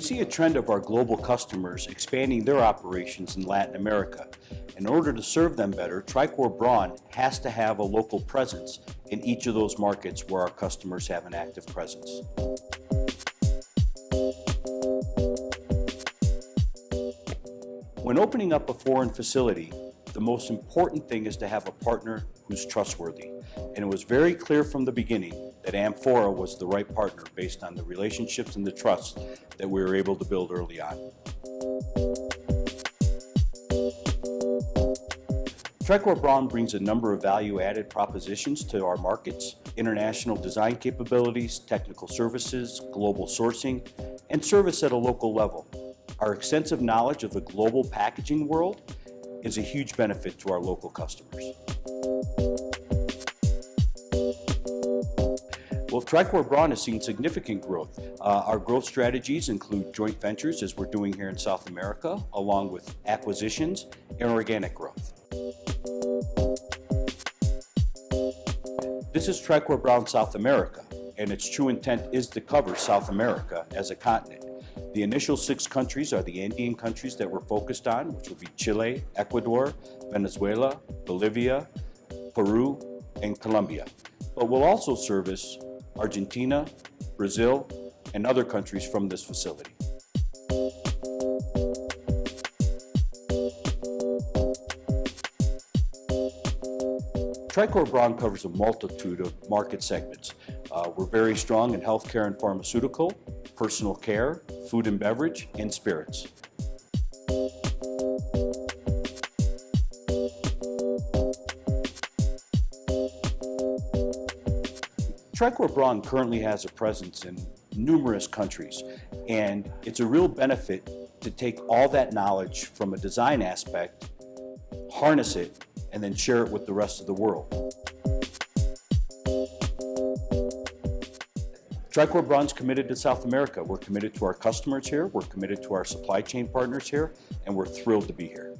see a trend of our global customers expanding their operations in Latin America. In order to serve them better, Tricor Braun has to have a local presence in each of those markets where our customers have an active presence. When opening up a foreign facility, the most important thing is to have a partner who's trustworthy. And it was very clear from the beginning that Amphora was the right partner based on the relationships and the trust that we were able to build early on. Tricor Braun brings a number of value-added propositions to our markets, international design capabilities, technical services, global sourcing, and service at a local level. Our extensive knowledge of the global packaging world is a huge benefit to our local customers. Well, Tricor Braun has seen significant growth. Uh, our growth strategies include joint ventures, as we're doing here in South America, along with acquisitions and organic growth. This is Tricor Braun South America, and its true intent is to cover South America as a continent. The initial six countries are the Andean countries that we're focused on, which will be Chile, Ecuador, Venezuela, Bolivia, Peru, and Colombia. But we'll also service Argentina, Brazil, and other countries from this facility. Tricor Braun covers a multitude of market segments. Uh, we're very strong in healthcare and pharmaceutical, personal care, food and beverage, and spirits. Tricor Braun currently has a presence in numerous countries, and it's a real benefit to take all that knowledge from a design aspect, harness it, and then share it with the rest of the world. Tricor Braun's committed to South America. We're committed to our customers here, we're committed to our supply chain partners here, and we're thrilled to be here.